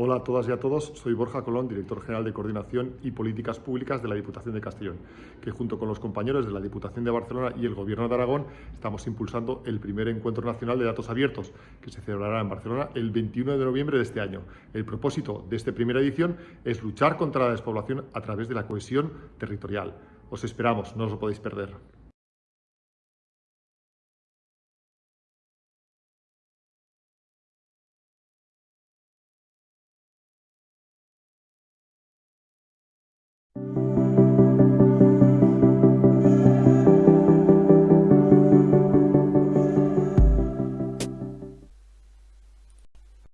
Hola a todas y a todos, soy Borja Colón, director general de Coordinación y Políticas Públicas de la Diputación de Castellón, que junto con los compañeros de la Diputación de Barcelona y el Gobierno de Aragón estamos impulsando el primer encuentro nacional de datos abiertos, que se celebrará en Barcelona el 21 de noviembre de este año. El propósito de esta primera edición es luchar contra la despoblación a través de la cohesión territorial. Os esperamos, no os lo podéis perder.